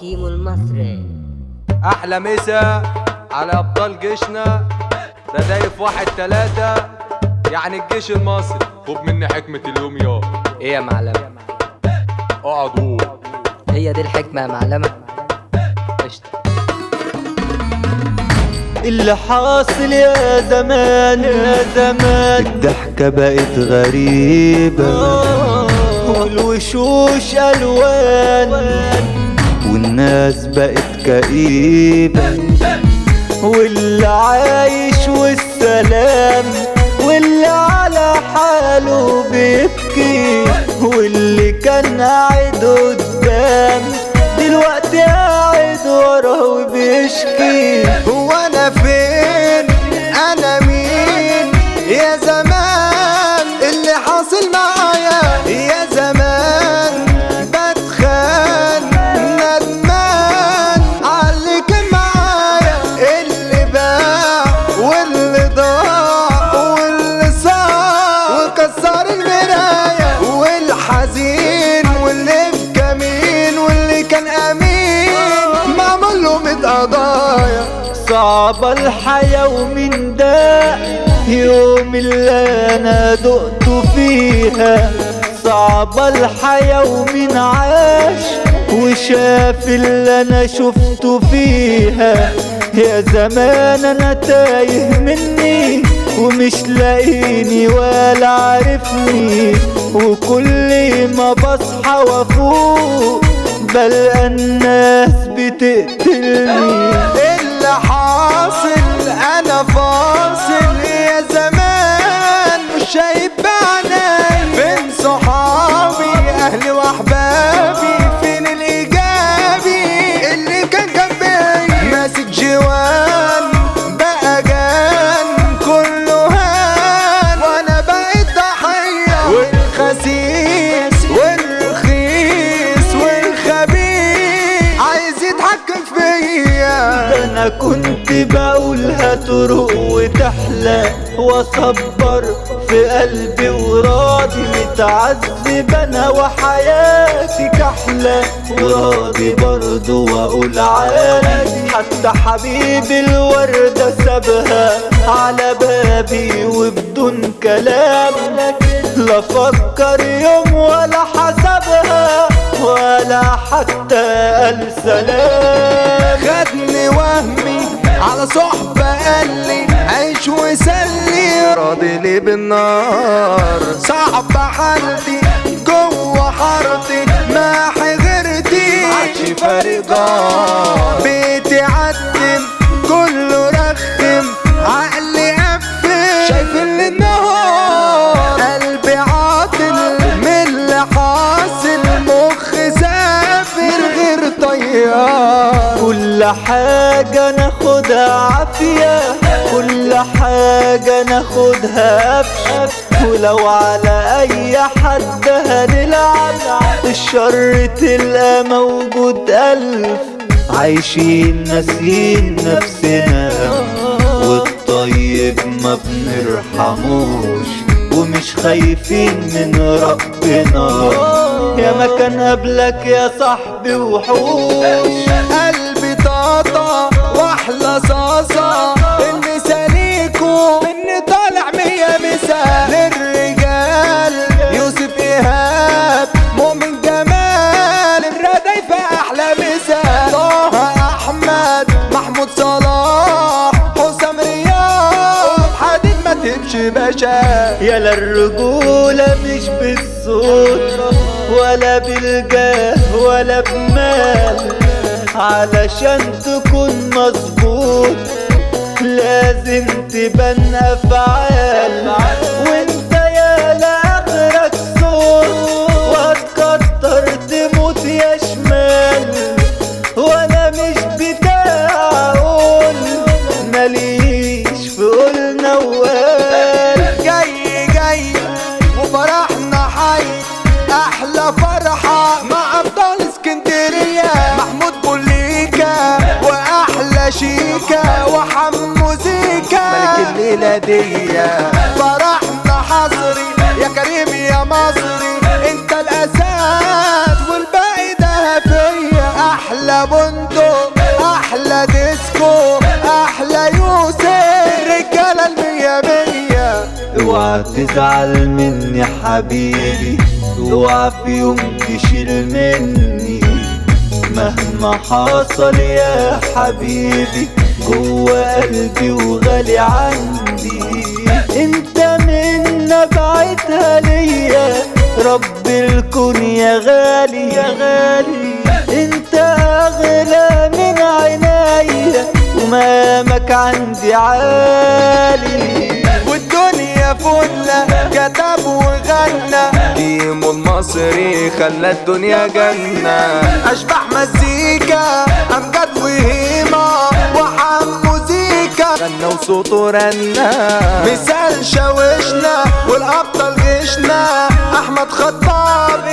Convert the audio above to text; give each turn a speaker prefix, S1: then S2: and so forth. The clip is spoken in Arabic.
S1: كيمو المصري.
S2: أحلى مسا على ابطال جيشنا ردايف واحد تلاتة يعني الجيش المصري. خد مني حكمة اليوم يا.
S1: إيه يا معلمة
S2: أقعد. قول
S1: هي دي الحكمة يا معلمة قشطة.
S3: اللي حاصل يا زمان يا زمان. الضحكة بقت غريبة. والوشوش ألوان. والناس بقت كئيبة. واللي عايش والسلام واللي على حاله بيبكي. واللي كان قاعد قدام دلوقتي قاعد ورا صعبة الحياة ومن ده يوم اللي أنا دقت فيها. صعبة الحياة ومن عاش وشاف اللي أنا شفته فيها. يا زمان أنا تايه مني ومش لاقيني ولا عارفني. وكل ما بصحى وأفوق بلقى الناس بتقتلني.
S4: فاصل
S3: أنا كنت بقول هتروق وتحلى وأصبر في قلبي وراضي متعذب أنا وحياتي كحلة. وراضي برضو وأقول عادي. حتى حبيبي الوردة سابها على بابي وبدون كلام. لا فكر يوم ولا حسبها ولا حتى قال سلام.
S4: خدني وهمي على صحبة قال لي عيش وسلي. راضي لي بالنار. صعب حالتي جوه حارتي ما غيرتي عادش فارق جار
S3: كل حاجة ناخدها عافية. كل حاجة ناخدها قفش ولو على أي حد هنلعب. الشر تلقى موجود ألف. عايشين ناسيين نفسنا. والطيب ما بنرحموش. ومش خايفين من ربنا. يا ما كان قبلك يا صاحبي وحوش.
S4: قلبي طاطا وأحلى صاصة المثال ليكو مني طالع مية مثال للرجال يوسف إيهاب مؤمن جمال. الردايفة أحلى مثال طه أحمد محمود صلاح حسام رياض. حديد ما تمشي باشا.
S3: يلا الرجولة مش بالصوت. ولا بالجاه ولا بمال علشان تكون مظبوط لازم تبان
S4: أفعال. دي فرحنا حصري يا كريم يا مصري. انت الأساس والباقي ده فيا أحلى بندق أحلى ديسكو أحلى يوسف. الرجاله المية مية.
S3: اوعى تزعل مني حبيبي. اوعى في يوم تشيل مني. مهما حصل يا حبيبي. جوا قلبي وغالي عندي. انت من نبعتها ليا. رب الكون يا غالي يا غالي. انت أغلى من عينيا ومامك عندي عالي.
S4: والدنيا فلة كتب وغنى. كيمو المصري خلى الدنيا جنة. أشبح مزيكا. غنى وصوته رنة مثال شاوشنا والأبطال غشنا. أحمد خطاب